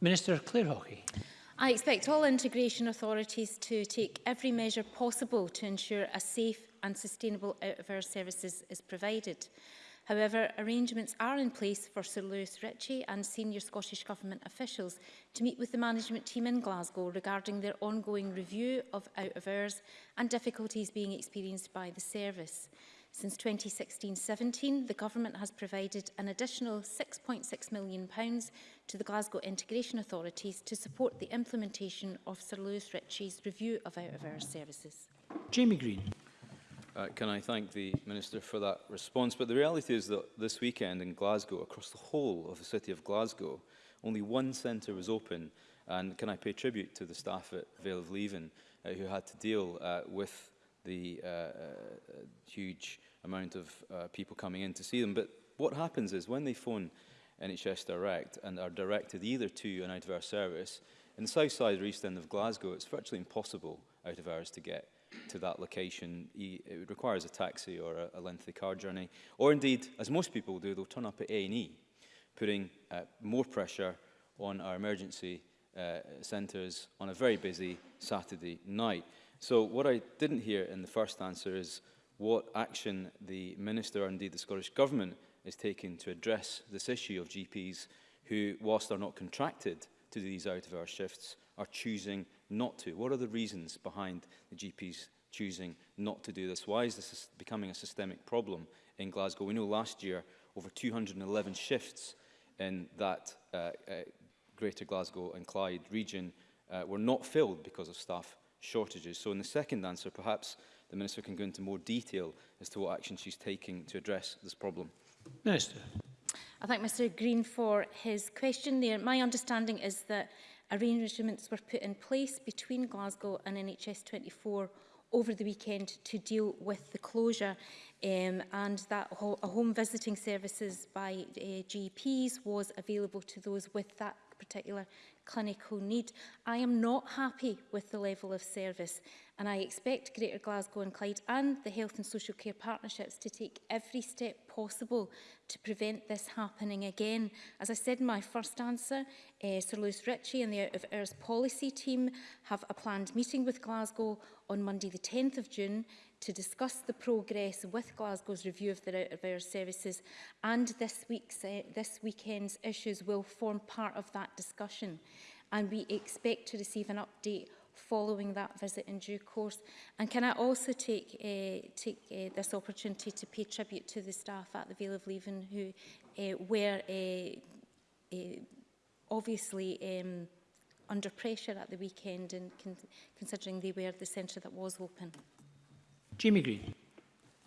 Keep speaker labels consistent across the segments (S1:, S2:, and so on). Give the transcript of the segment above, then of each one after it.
S1: Minister Claire Hockey.
S2: I expect all integration authorities to take every measure possible to ensure a safe and sustainable out-of-hours services is provided. However, arrangements are in place for Sir Lewis Ritchie and senior Scottish Government officials to meet with the management team in Glasgow regarding their ongoing review of out-of-hours and difficulties being experienced by the service. Since 2016-17, the Government has provided an additional £6.6 million pounds to the Glasgow Integration Authorities to support the implementation of Sir Lewis Ritchie's review of out-of-hours services.
S1: Jamie Green
S3: uh, can I thank the Minister for that response. But the reality is that this weekend in Glasgow, across the whole of the city of Glasgow, only one centre was open. And can I pay tribute to the staff at Vale of Leven uh, who had to deal uh, with the uh, uh, huge amount of uh, people coming in to see them. But what happens is when they phone NHS Direct and are directed either to an out-of-hours service, in the south side or east end of Glasgow, it's virtually impossible out-of-hours to get to that location, it requires a taxi or a, a lengthy car journey. Or indeed, as most people do, they'll turn up at A&E, putting uh, more pressure on our emergency uh, centres on a very busy Saturday night. So what I didn't hear in the first answer is what action the Minister, or indeed the Scottish Government, is taking to address this issue of GPs who, whilst they're not contracted to do these out-of-hour shifts, are choosing not to? What are the reasons behind the GPs choosing not to do this? Why is this becoming a systemic problem in Glasgow? We know last year over 211 shifts in that uh, uh, Greater Glasgow and Clyde region uh, were not filled because of staff shortages. So in the second answer, perhaps the Minister can go into more detail as to what action she's taking to address this problem.
S1: Minister.
S2: I thank Mr Green for his question there. My understanding is that Arrangements were put in place between Glasgow and NHS 24 over the weekend to deal with the closure um, and that ho home visiting services by uh, GPs was available to those with that particular clinical need. I am not happy with the level of service and I expect Greater Glasgow and Clyde and the Health and Social Care Partnerships to take every step possible to prevent this happening again. As I said in my first answer, uh, Sir Lewis Ritchie and the Out of Hours Policy team have a planned meeting with Glasgow on Monday the 10th of June to discuss the progress with Glasgow's review of the out of hours services and this, week's, uh, this weekend's issues will form part of that discussion and we expect to receive an update following that visit in due course. And can I also take, uh, take uh, this opportunity to pay tribute to the staff at the Vale of Leaven who uh, were uh, uh, obviously um, under pressure at the weekend and con considering they were the centre that was open.
S1: Jimmy Green.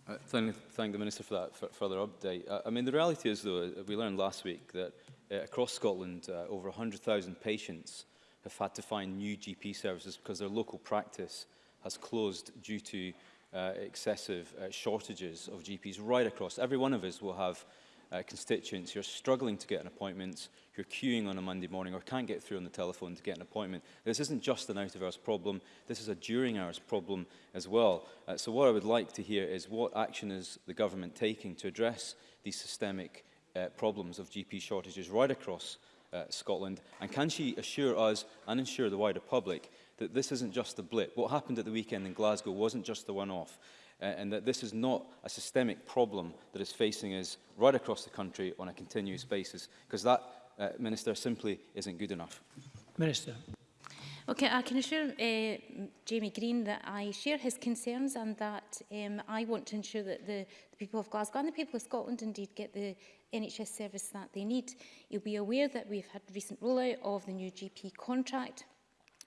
S3: Uh, thank, thank the Minister for that for further update. Uh, I mean, the reality is, though, uh, we learned last week that uh, across Scotland, uh, over 100,000 patients have had to find new GP services because their local practice has closed due to uh, excessive uh, shortages of GPs right across. Every one of us will have uh, constituents who are struggling to get an appointment, who are queuing on a Monday morning or can't get through on the telephone to get an appointment. This isn't just an out-of-hours problem, this is a during-hours problem as well. Uh, so what I would like to hear is what action is the government taking to address these systemic uh, problems of GP shortages right across uh, Scotland? And can she assure us and assure the wider public that this isn't just a blip? What happened at the weekend in Glasgow wasn't just the one-off uh, and that this is not a systemic problem that is facing us right across the country on a continuous basis, because that, uh, Minister, simply isn't good enough.
S1: Minister.
S2: Okay, uh, I can assure uh, Jamie Green that I share his concerns and that um, I want to ensure that the, the people of Glasgow and the people of Scotland indeed get the NHS service that they need. You'll be aware that we've had recent rollout of the new GP contract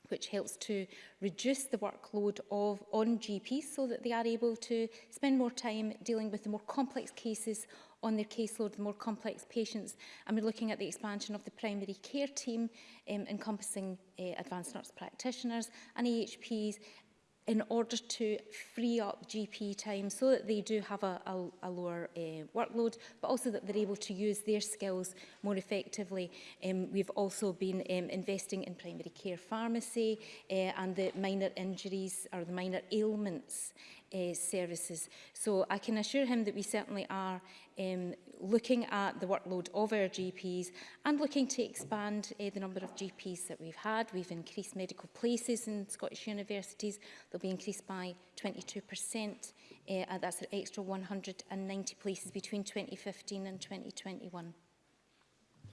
S2: which helps to reduce the workload of on GPs so that they are able to spend more time dealing with the more complex cases on their caseload, the more complex patients. And we're looking at the expansion of the primary care team, um, encompassing uh, advanced nurse practitioners and AHPs, in order to free up GP time so that they do have a, a, a lower uh, workload, but also that they're able to use their skills more effectively. Um, we've also been um, investing in primary care pharmacy uh, and the minor injuries or the minor ailments uh, services. So I can assure him that we certainly are um, looking at the workload of our GPs and looking to expand uh, the number of GPs that we've had. We've increased medical places in Scottish universities. They'll be increased by 22%. Uh, eh, that's an extra 190 places between 2015 and 2021.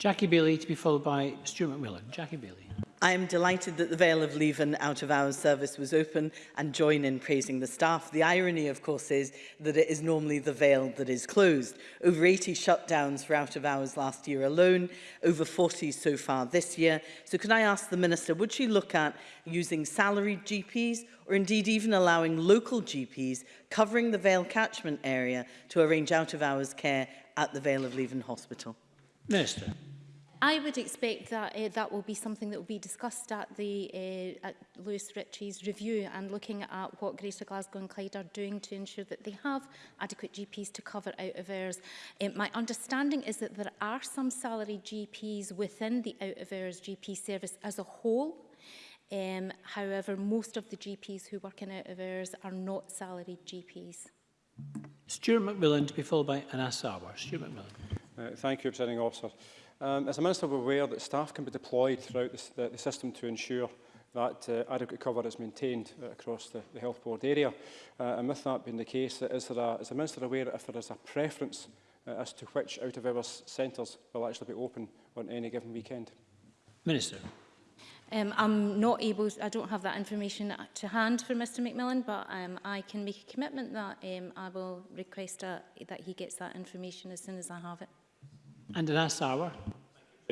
S1: Jackie Bailey to be followed by Stuart McMillan. Jackie Bailey.
S4: I am delighted that the Vale of Leven out of hours service was open and join in praising the staff. The irony, of course, is that it is normally the Vale that is closed. Over 80 shutdowns for out of hours last year alone, over 40 so far this year. So can I ask the Minister, would she look at using salaried GPs or indeed even allowing local GPs covering the Vale catchment area to arrange out of hours care at the Vale of Leven Hospital?
S1: Minister.
S2: I would expect that uh, that will be something that will be discussed at the uh, at Lewis Ritchie's review and looking at what Greater Glasgow and Clyde are doing to ensure that they have adequate GPs to cover out of hours. Uh, my understanding is that there are some salary GPs within the out of hours GP service as a whole Um, however, most of the GPs who work in out of hours are not salaried GPs.
S1: Stuart McMillan to be followed by Anas Awar. Stuart McMillan.
S5: Uh, thank you, Presiding Officer. Um, as a Minister, we're aware that staff can be deployed throughout the, the, the system to ensure that uh, adequate cover is maintained uh, across the, the health board area. Uh, and with that being the case, is, there a, is the Minister aware if there is a preference uh, as to which out of our centres will actually be open on any given weekend?
S1: Minister.
S2: Um, I'm not able, I don't have that information to hand for Mr McMillan, but um, I can make a commitment that um, I will request a, uh, that he gets that information as soon as I have it.
S1: And the last hour.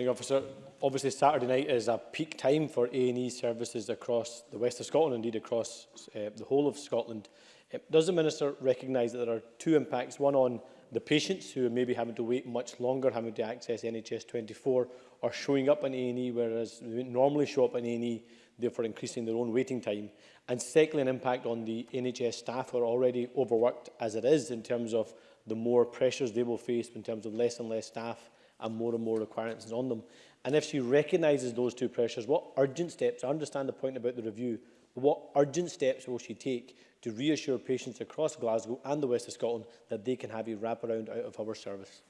S6: Officer, obviously Saturday night is a peak time for A&E services across the west of Scotland, indeed across uh, the whole of Scotland. Uh, does the Minister recognise that there are two impacts, one on the patients who may be having to wait much longer, having to access NHS 24 or showing up in A&E, whereas they normally show up in A&E, therefore increasing their own waiting time. And secondly, an impact on the NHS staff who are already overworked as it is in terms of the more pressures they will face in terms of less and less staff and more and more requirements on them. And if she recognises those two pressures, what urgent steps, I understand the point about the review, but what urgent steps will she take to reassure patients across Glasgow and the west of Scotland that they can have a wraparound out of our service?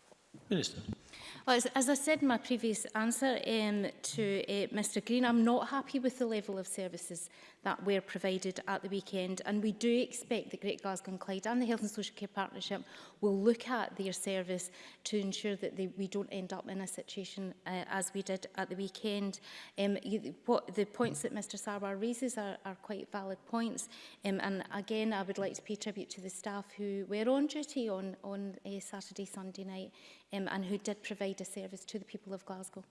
S1: Minister.
S2: Well, as, as I said in my previous answer um, to uh, Mr Green, I'm not happy with the level of services that were provided at the weekend. And we do expect that Great Glasgow and Clyde and the Health and Social Care Partnership will look at their service to ensure that they, we don't end up in a situation uh, as we did at the weekend. Um, you, what, the points that Mr Sarwar raises are, are quite valid points. Um, and again, I would like to pay tribute to the staff who were on duty on, on uh, Saturday, Sunday night um, and who did provide a service to the people of Glasgow.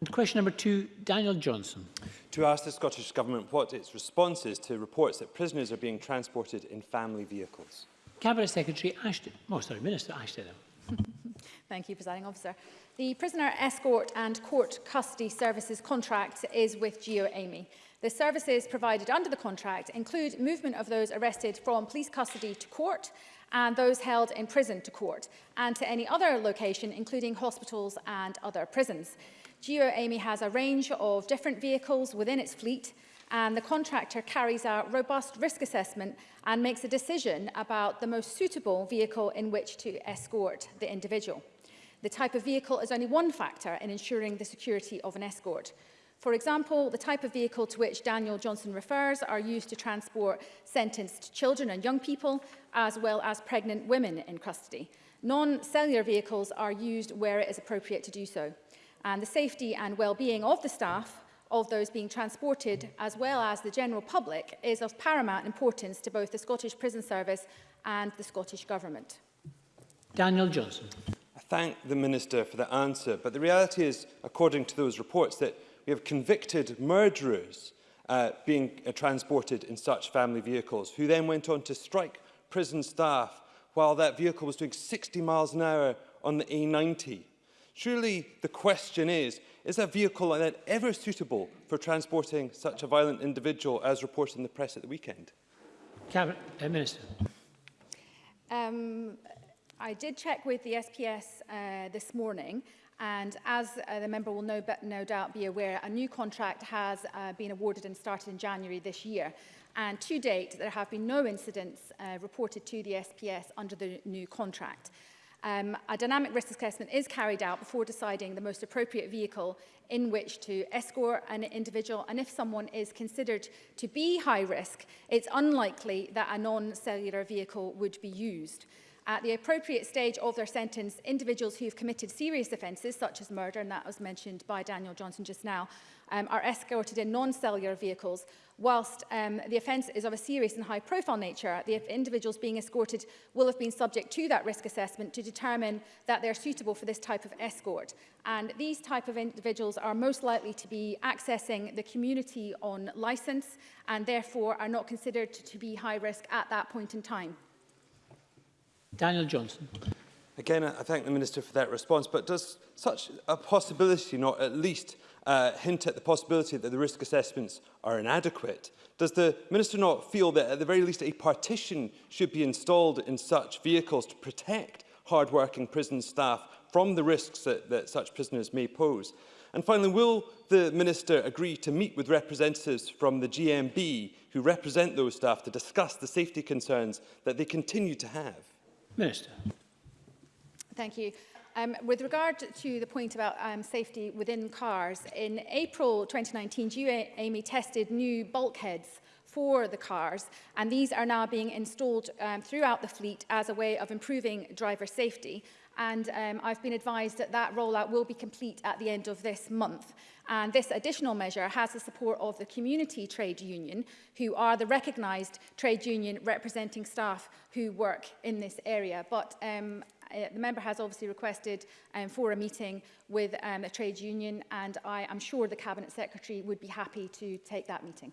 S1: And question number two, Daniel Johnson.
S7: To ask the Scottish Government what its response is to reports that prisoners are being transported in family vehicles.
S1: Cabinet Secretary Ashton. Oh, sorry, Minister Ashton.
S8: Thank you, Presiding Officer. The Prisoner Escort and Court Custody Services contract is with GeoAmy. The services provided under the contract include movement of those arrested from police custody to court and those held in prison to court and to any other location, including hospitals and other prisons. GeoAMI has a range of different vehicles within its fleet and the contractor carries out robust risk assessment and makes a decision about the most suitable vehicle in which to escort the individual. The type of vehicle is only one factor in ensuring the security of an escort. For example, the type of vehicle to which Daniel Johnson refers are used to transport sentenced children and young people, as well as pregnant women in custody. Non-cellular vehicles are used where it is appropriate to do so. and the safety and well-being of the staff of those being transported as well as the general public is of paramount importance to both the Scottish Prison Service and the Scottish Government.
S1: Daniel Johnson.
S7: I thank the Minister for the answer, but the reality is, according to those reports, that we have convicted murderers uh, being uh, transported in such family vehicles, who then went on to strike prison staff while that vehicle was doing 60 miles an hour on the A90. Surely the question is, is a vehicle like that ever suitable for transporting such a violent individual as reported in the press at the weekend?
S1: Cabinet uh, Minister.
S8: Um, I did check with the SPS uh, this morning and as uh, the member will no, no doubt be aware, a new contract has uh, been awarded and started in January this year. And to date, there have been no incidents uh, reported to the SPS under the new contract. Um, a dynamic risk assessment is carried out before deciding the most appropriate vehicle in which to escort an individual. And if someone is considered to be high risk, it's unlikely that a non-cellular vehicle would be used. At the appropriate stage of their sentence, individuals who have committed serious offences, such as murder, and that was mentioned by Daniel Johnson just now, um, are escorted in non-cellular vehicles, whilst um, the offence is of a serious and high-profile nature. The individuals being escorted will have been subject to that risk assessment to determine that they're suitable for this type of escort. And these type of individuals are most likely to be accessing the community on licence and therefore are not considered to be high risk at that point in time.
S1: Daniel Johnson.
S7: Again, I thank the Minister for that response, but does such a possibility not at least uh, hint at the possibility that the risk assessments are inadequate? Does the Minister not feel that at the very least a partition should be installed in such vehicles to protect hard-working prison staff from the risks that, that such prisoners may pose? And finally, will the Minister agree to meet with representatives from the GMB who represent those staff to discuss the safety concerns that they continue to have?
S1: Minister.
S8: Thank you. Um, with regard to the point about um, safety within cars, in April 2019, Amy, tested new bulkheads for the cars and these are now being installed um, throughout the fleet as a way of improving driver safety and um, I've been advised that that rollout will be complete at the end of this month. And this additional measure has the support of the community trade union, who are the recognised trade union representing staff who work in this area. But um, uh, the member has obviously requested um, for a meeting with um, a trade union, and I am sure the Cabinet Secretary would be happy to take that meeting.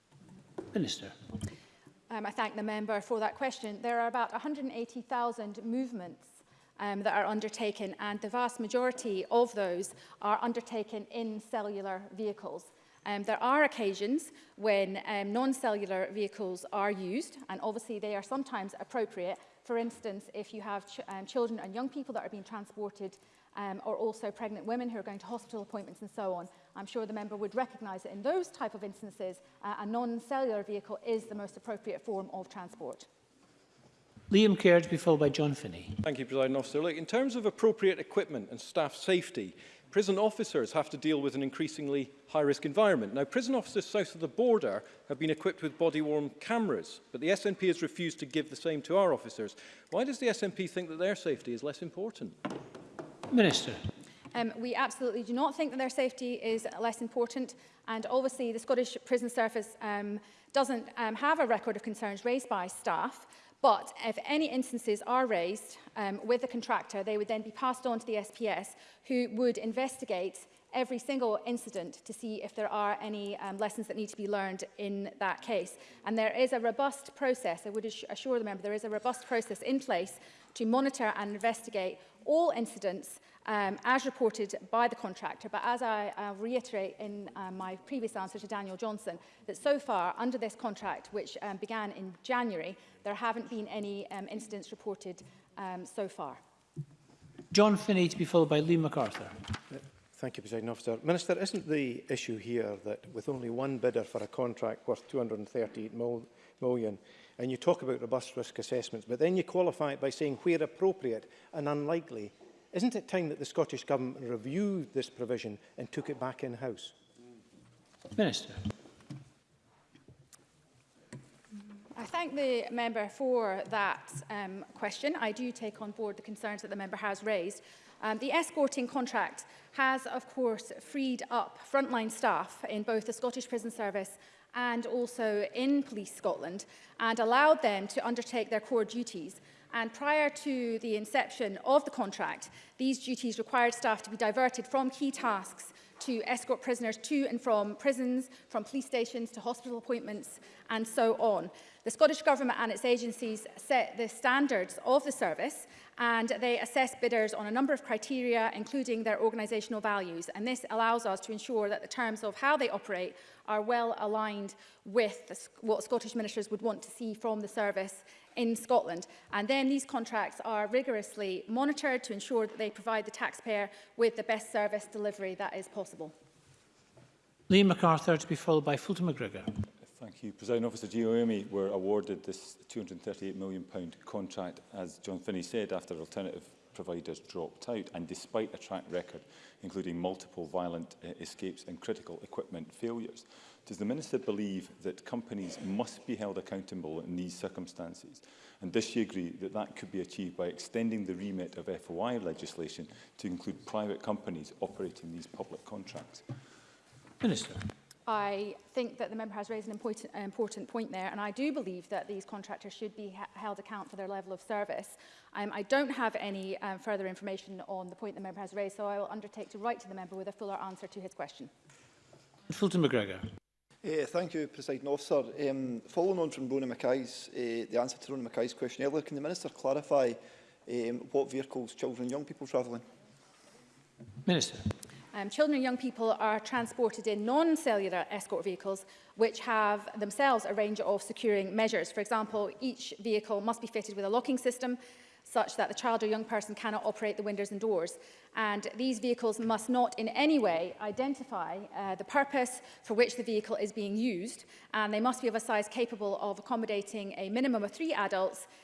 S9: Minister.
S8: Um, I thank the member for that question. There are about 180,000 movements um, that are undertaken, and the vast majority of those are undertaken in cellular vehicles. Um, there are occasions when um, non-cellular vehicles are used, and obviously they are sometimes appropriate. For instance, if you have ch um, children and young people that are being transported um, or also pregnant women who are going to hospital appointments and so on. I'm sure the member would recognise that in those type of instances, uh, a non-cellular vehicle is the most appropriate form of transport.
S1: Liam Kerr to be followed by John Finney.
S10: Thank you, President Officer. Look, in terms of appropriate equipment and staff safety, prison officers have to deal with an increasingly high-risk environment. Now, prison officers south of the border have been equipped with body-worn cameras, but the SNP has refused to give the same to our officers. Why does the SNP think that their safety is less important?
S1: Minister.
S8: Um, we absolutely do not think that their safety is less important. And obviously, the Scottish Prison Service um, doesn't um, have a record of concerns raised by staff. But if any instances are raised um, with the contractor, they would then be passed on to the SPS, who would investigate every single incident to see if there are any um, lessons that need to be learned in that case. And there is a robust process, I would assure the member, there is a robust process in place to monitor and investigate all incidents um, as reported by the contractor. But as I uh, reiterate in uh, my previous answer to Daniel Johnson, that so far under this contract, which um, began in January, there haven't been any um, incidents reported um, so far.
S1: John Finney to be followed by Lee MacArthur.
S11: Thank you, President Officer. Minister, isn't the issue here that with only one bidder for a contract worth £238 million, and you talk about robust risk assessments, but then you qualify it by saying where appropriate and unlikely Isn't it time that the Scottish Government reviewed this provision and took it back in-house?
S1: Minister.
S8: I thank the member for that um, question. I do take on board the concerns that the member has raised. Um, the escorting contract has, of course, freed up frontline staff in both the Scottish Prison Service and also in Police Scotland and allowed them to undertake their core duties. And prior to the inception of the contract, these duties required staff to be diverted from key tasks to escort prisoners to and from prisons, from police stations to hospital appointments and so on. The Scottish Government and its agencies set the standards of the service and they assess bidders on a number of criteria, including their organisational values. And this allows us to ensure that the terms of how they operate are well aligned with what Scottish ministers would want to see from the service in Scotland. And then these contracts are rigorously monitored to ensure that they provide the taxpayer with the best service delivery that is possible.
S1: Liam MacArthur to be followed by Fulton McGregor.
S12: Thank you. President Officer GOME were awarded this £238 million contract, as John Finney said, after alternative providers dropped out. And despite a track record, including multiple violent uh, escapes and critical equipment failures, does the Minister believe that companies must be held accountable in these circumstances? And does she agree that that could be achieved by extending the remit of FOI legislation to include private companies operating these public contracts?
S1: Minister.
S8: I think that the member has raised an important, important point there, and I do believe that these contractors should be held account for their level of service. Um, I don't have any um, further information on the point the member has raised, so I will undertake to write to the member with a fuller answer to his question.
S1: Fulton McGregor.
S13: Uh, thank you, President Officer. Um, following on from Rona Mackay's, uh, the answer to Rona Mackay's question earlier, can the Minister clarify um, what vehicles children and young people travel in?
S1: Minister.
S8: Um, children and young people are transported in non-cellular escort vehicles, which have themselves a range of securing measures. For example, each vehicle must be fitted with a locking system such that the child or young person cannot operate the windows and doors. And these vehicles must not in any way identify uh, the purpose for which the vehicle is being used. And they must be of a size capable of accommodating a minimum of three adults